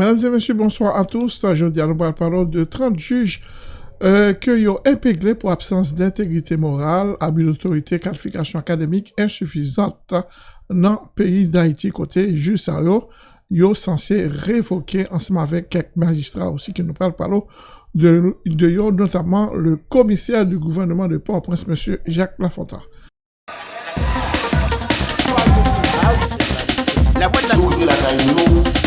Mesdames et messieurs, bonsoir à tous. Aujourd'hui, nous parlons de 30 juges euh, qui ont épinglé pour absence d'intégrité morale, abus d'autorité, qualification académique insuffisante dans le pays d'Haïti. Côté juge Sario, yo censé révoquer ensemble avec quelques magistrats aussi qui nous parlent parlons de, de notamment le commissaire du gouvernement de Port-au-Prince, M. Jacques Lafontaine. La voix de la...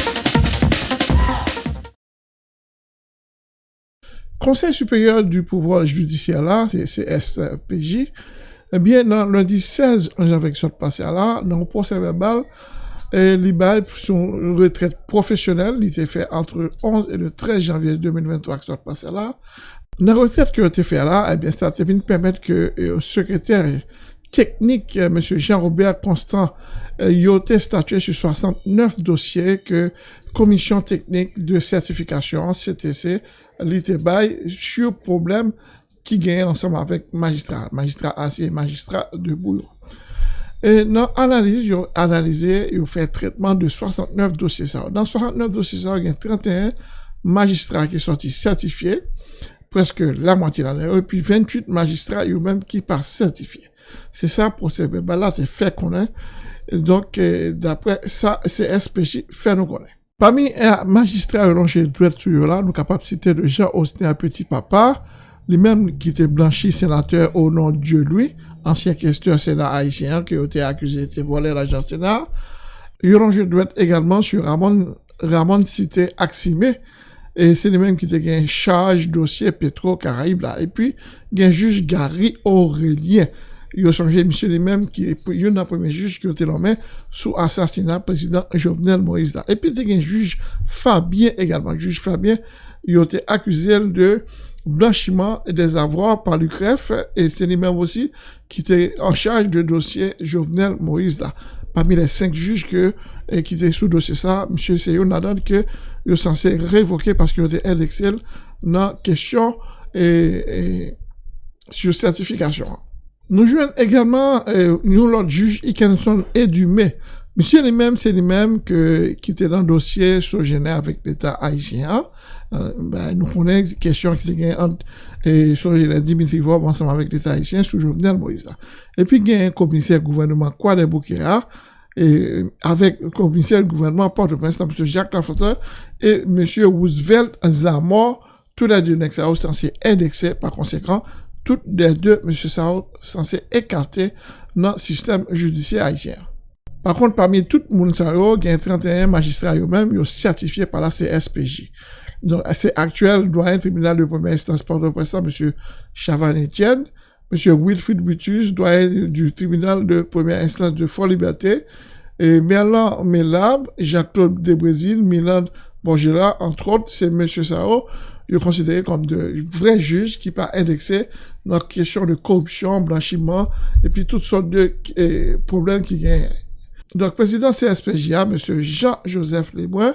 Conseil supérieur du pouvoir judiciaire là, c'est CSPJ, eh bien, lundi 16 janvier qui passé là, dans le procès verbal, et l'IBAL, son retraite professionnelle, il était fait entre le 11 et le 13 janvier 2023 qui passé là. La retraite qui a été fait là, eh bien, ça a permettre que le euh, secrétaire technique, euh, M. Jean-Robert Constant, il a été statué sur 69 dossiers que commission technique de certification CTC li te bay sur problem ki genye ansam avèk magistral, magistral asye, magistral debou yo. E nan analize, yo analize, yo fè tretman de 69 dosye sa. Nan 69 dosye sa, gen 31 magistral ki sorti certifiye, preske la mwati nan yo, e pi 28 magistral yo menm ki pa certifiye. Se sa prosebe, ba la se fè konen, donk euh, dapre sa, se espèchi fè nou konen. Pami eh, magistra yon lonje dwertu yon la, nou kapap site de Jean Austin a Petit Papa, li menm ki te blanchi senateur au nom Dieu lui, ansyen kesteur senat haisyen ki yo te akuse te vole l'ajan senat. Yon lonje dwert egalman sur Ramon, Ramon site Aksime, e se li menm ki te gen chaj dosye Petro Karaib la. E pi gen juj Gary Aurelien, il a changé monsieur lui-même qui est un premier juge qui a été nommé sous assassinat président Jovenel Moïse Et puis il y a un juge Fabien également. Le juge Fabien, il a été accusé de blanchiment des avoirs par l'UCREF et c'est lui-même aussi qui était en charge du dossier Jovenel Moïse là. Parmi les cinq juges que, qui étaient sous dossier ça, monsieur Seyo n'a donné que il est censé révoquer parce qu'il était indexé dans question et, et sur certification. Nous jouons également euh, nous l'autre juge Ikenson et Dumais. Monsieur lui-même, c'est lui-même qui était dans le dossier sogéné avec l'État haïtien. Euh, ben, nous connaissons question qui était entre et sogéné Dimitri Vob ensemble avec l'État haïtien sous Jovenel Moïse. Et puis, il y a un commissaire gouvernement Kwade Boukera, et avec le commissaire gouvernement Port-au-Prince, M. Jacques Lafontaine et M. Roosevelt Zamor, tous les deux sont censés indexés par conséquent toutes les deux, M. Sao, censé écarter dans le système judiciaire haïtien. Par contre, parmi tout le monde, il y a 31 magistrats eux-mêmes certifiés par la CSPJ. Donc, c'est actuel doyen tribunal de première instance Port-au-Prince, M. Chavan Etienne, M. Wilfried Butus, doyen du tribunal de première instance de Fort-Liberté, et Merlan Melab, Jacques-Claude Debrésil, Milan Bongela, entre autres, c'est M. Sao, est considéré comme de vrais juges qui pas indexé dans la question de corruption, blanchiment, et puis toutes sortes de problèmes qui viennent. Donc, président CSPJA, M. Jean-Joseph Lebrun,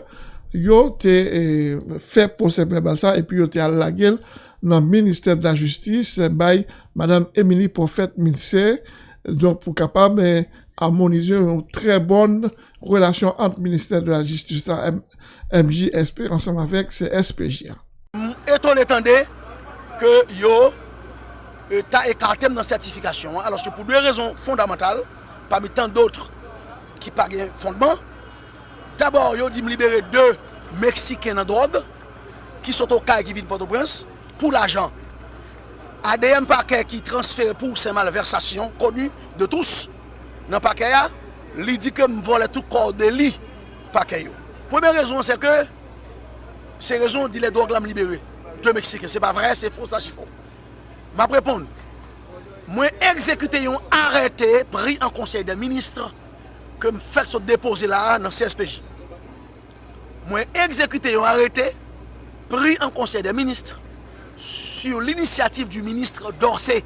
il a eh, fait procès ça, et puis il a été à la gueule dans le ministère de la Justice, by Madame Émilie Prophète Milsé, donc pour capable eh, harmoniser une très bonne relation entre le ministère de la Justice MJSP ensemble avec CSPJA. eton etande ke yo e, ta ekantem nan sertifikasyon. Alos ki pou dwe rezon fondamental, pa mi tan dotre ki pa gen fondman, dabor yo di m libere de Meksiken nan drog, ki soto kaj ki vin Port-au-Prince, pou l'ajan. ADM pakè ki transfere pou se malversasyon, konu de tous, nan pakè ya, li di ke m vole tout korde li pakè yo. Premè rezon se ke, se rezon di le drog la m libere. De Mexique. C'est pas vrai, c'est faux, ça, faux. Ma réponse. Moi, exécuté un arrêté pris en conseil des ministres que me fait se déposer là dans CSPJ. Moi, exécuté un arrêté pris en conseil des ministres sur l'initiative du ministre Dorsey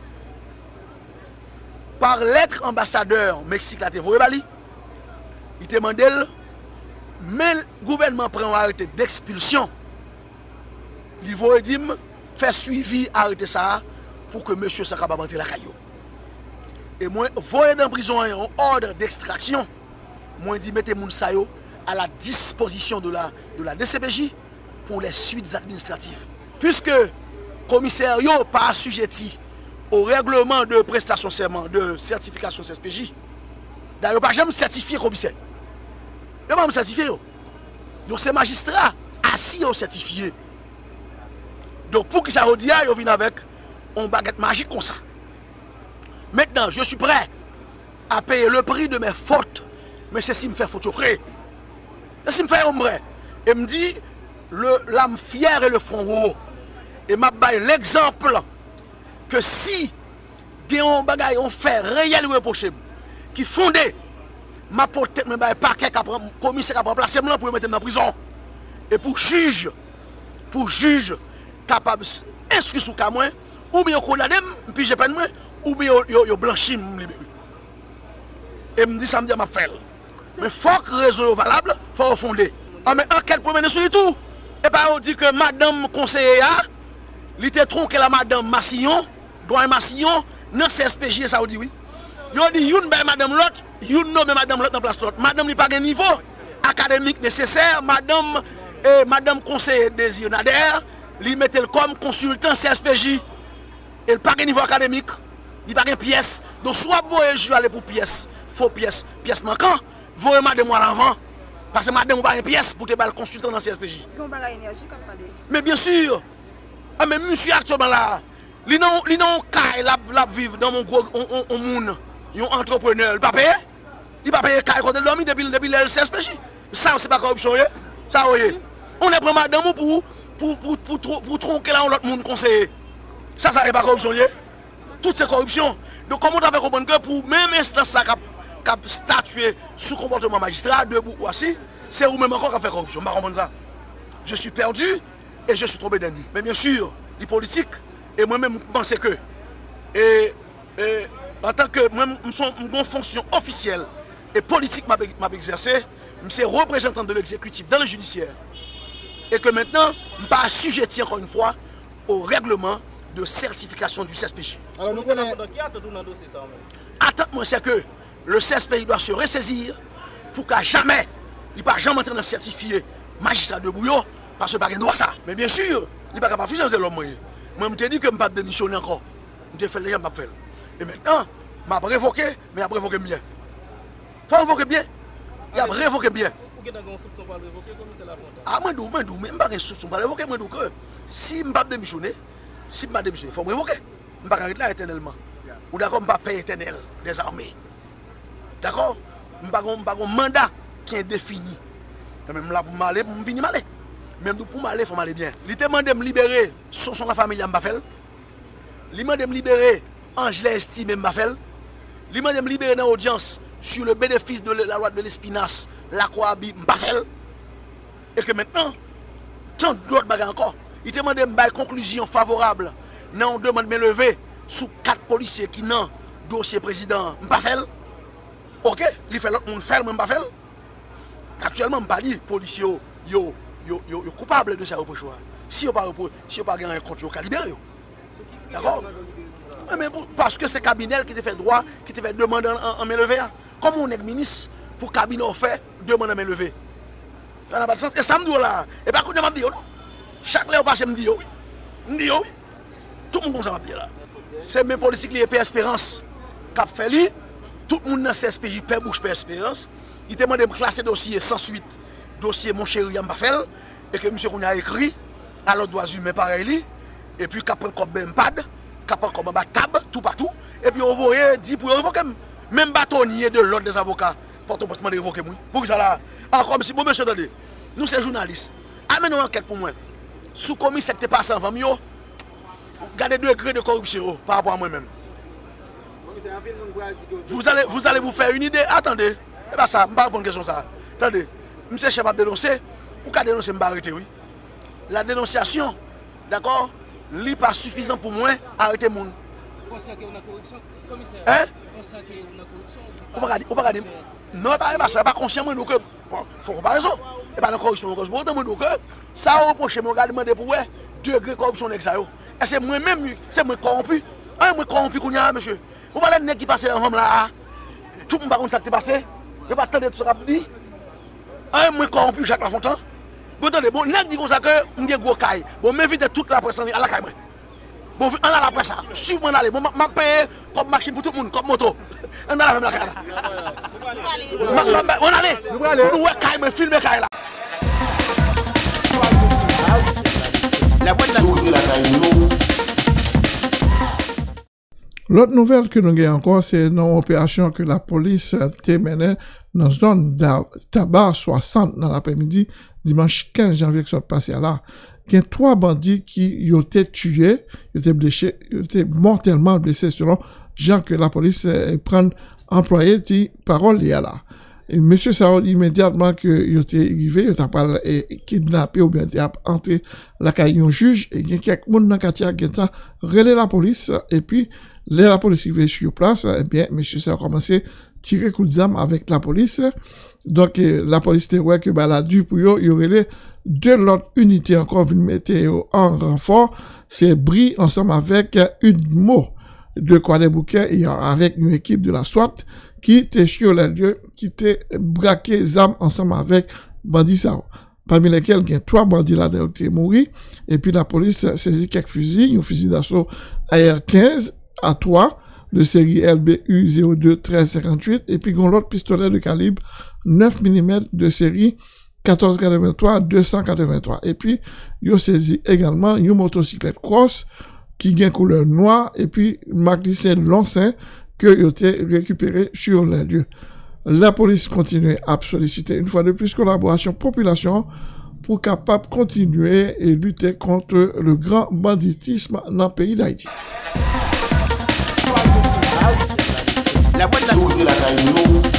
par lettre ambassadeur Mexique la Bali. Il demandé mais le gouvernement prend un arrêté d'expulsion li vo edim fè suivi arite sa pou ke monsye sa kababante la kayo. E mwen vo edem brison yon order d'ekstraksyon, mwen di mette moun à la disposition de la, de la DCPJ pour les suites administratives. Puisque commissaire yo pas assujetti au règlement de prestation serment de certification CSPJ, d'ailleurs pas jamais certifié commissaire. Yo pas me certifié yo. Donc c'est magistrat assis au certifié. Donc pour que ça redia, yo vient avec une baguette magique comme ça. Maintenant, je suis prêt à payer le prix de mes fautes. Mais c'est si me fait faute, frère. C'est si me fait ombre. Et me dit, l'âme fière et le front haut. Et m'a l'exemple que si on bagaille on fait réel reproché qui fondé ma porte me bail parquet qui commissaire qui remplacer moi pour mettre dans prison et pour juge pour juge kapab inskri sou ka mwen, ou bi yo konadem, pi jepen mwen, ou bi yo, yo, yo blanchi m liberi. E m di sa m di a map fel. Men fok rezo yo valable, fok yo fonde. An men anket pou mene sou li tou. E pa yo di ke madame konseye ya, li te tronke la madame Massillon, doyen Massillon, nan CSPJ e sa yo di oui. Yo di youn bay madame lot, youn nou bay madame lot nan plas lot. Madame li pa gen nivou akademik neseser, madame, eh, madame konseye desi yon ader, li metel kom konsultan CSPJ, el pa gen nivou akademik, li pa gen piyes, don swap voye ju ale pou piyes, fo piyes, piyes mankan, voye madem wala anvan, pase madem wala gen piyes pou te bal konsultan nan CSPJ. Gon bala enerji kap pale? Men bien sur, a men monsi aktyonman la, li nan, li nan kay lap, lap viv nan mon gwo, on, on, on moun, yon entrepreneur, li pa peye, li pa peye kay kote lomi depi, depi lel CSPJ. Sa, se pa korupsyon ye, sa oye. On e pre madem ou pou, pou, pou, pou, pou tronke la ou lot moun konseye. Sa sa e pa korupsyon ye. Tout se korupsyon. Do komon ta fe kompon ke pou mèm instans sa kap, kap statue sou komportement magistrat, debou ou asi, se ou mèm ankon kap fe korupsyon. Ma kompon sa. Je suis perdu et je suis tombé d'ennemi. Mais bien sûr, li politik, et moi-même pensais que, et, et en tant que moi-même, mon fonction officielle et politique m'a exercé, c'est représentant de l'exécutif dans le judiciaire. Et que maintenant, je ne pas assujetti encore une fois au règlement de certification du CSPJ. Alors nous connaissons... Attends-moi, c'est que le CSPJ doit se ressaisir pour qu'à jamais, il ne pas jamais entrer dans certifié magistrat de Bouillon Pase pa gen do a sa. Men bien sur, li pa ka pa fise an zè lom mwenye. Mwen mte di ke m pa denisyon anko. Mte fel le jan m pa fel. E mennen, m ap revoke, men ap revoke mwen. Fa revoke mwen. Y ap revoke mwen. Ou gen nan gen soupson pa revoke, komi se la fonte? A mwen dou, mwen dou, mwen pa gen soupson pa revoke, mwen dou ke. Si m pa demisyonne, si m pa demisyonne, fò m revoke. M pa karit la etenelman. Ou dako m pa pey etenel, des arme. Dako? M pa kon manda ki en defini. Men m la pou m ale, pou m vini male. Mèm dou pou m'ale, fò m'ale byen. Li te mande m'libere son son la familya m'bafel. Li mande m'libere Angela Estime m'bafel. Li mande m'libere nan audyans sur le benefis de la loi de l'Espinasse, la kwa bi m'bafel. E ke mètenan, tan d'ot baga ankon, li te mande m'bay konklusyon favorable nan ou demande m'eleve sou kat polisye ki nan dosye prezident m'bafel. Ok, li fè lot moun fèl m'bafel. Aktuellement m'pa di polisye yo yo yo koupable de sa reprochwa. Si yo pa gen yon kont, yo ka libere yo. D'akor? Paske se kabinel ki te fe drwa, ki te fe demande an men leve ya. deux mois me levé. Ça n'a pas de sens. Et ça me dit là. Et par contre, je me dis, non. Chaque lèvre passé, je me dis, oh oui. Je me dis, oh oui. Tout le monde comme ça me dit là. C'est mes policiers qui ont espérance. Cap fait lui, tout le monde dans CSPJ paie bouche paie espérance. Il demande de me classer dossier sans suite. Dossier mon chéri Yambafel. Et que monsieur qu'on a écrit à l'autre droit humain pareil. Et puis cap prend comme pad, cap prend comme tab, tout partout. Et puis on voit eh, dit pour révoquer. Même bâtonnier de l'ordre des avocats. porte au de révoquer moi. Pour ça là, ah, encore si bon monsieur attendez. Nous c'est journalistes. Amène une enquête pour moi. Sous commissaire qui passé avant moi. Gardez deux degrés de corruption par rapport à moi-même. Vous allez, vous allez vous faire une idée. Attendez. Eh bien ça, je ne pas répondre question ça. Attendez. Monsieur chef a dénoncé. Ou qu'a dénoncé, je arrêter, oui. La dénonciation, d'accord, n'est pas suffisant pour moi arrêter mon. Vous pensez qu'il y a une corruption, commissaire Hein Vous pensez qu'il y a une corruption Vous ne pas Non, pa reba sa, pa konsyen mwen nou ke, fon komparison, e pa nan korupsyon, korupsyon mwen nou ke, sa ou poche mwen gade mwen de pou we, degre korupsyon nek sa yo. E se mwen mèm, se mwen korompi, an mwen korompi koun ya, monsye. Ou pa lè nek ki pase an hom la, tout mwen bakoun sa ki te pase, yo pa tende tout sa kap di, an mwen korompi Jacques Lafontan, yo tende, bon nek di kon sa ke mwen gen gwo kay, bon mwen vide tout la presan ni ala kay mwen. Bon, on a la presse. suivez-moi allez, bon, m'a payer comme machine pour tout le monde, comme moto. On a la même la carte. On allait. Nous allons. Nous allons filmer là. La voix de la route de la L'autre nouvelle que nous avons encore, c'est une opération que la police a menée dans la zone tabac 60 dans l'après-midi, dimanche 15 janvier, qui s'est passé là. Il y a trois bandits qui ont été tués, ont été blessés, ont été mortellement blessés selon gens que la police prend employé dit parole y a là. Monsieur Saoud, immédiatement que il était arrivé, il a pas kidnappé ou bien entré la caille un juge et y a quelques monde dans quartier qui relé la police et puis la police est sur place, eh bien, monsieur Saoud a tirer coup d'arme avec la police. Donc, la police était ouais que bah, la dû pour il y aurait deux autres unités encore venus mettre en renfort. C'est Brie ensemble avec une mot de quoi des bouquets et avec une équipe de la SWAT qui était sur les lieux, qui était braqué les armes ensemble avec bandits. Parmi lesquels, il y a trois bandits là qui sont morts. Et puis la police a saisi quelques fusils, un fusil d'assaut AR-15 à 3 de série LBU 02 1358 et puis l'autre pistolet de calibre 9 mm de série 1483 283. Et puis, ont saisi également une motocyclette cross qui gagne couleur noire et puis marque long sein que été récupéré sur les lieux. La police continue à solliciter une fois de plus collaboration population pour capable continuer et lutter contre le grand banditisme dans le pays d'Haïti. feel like I know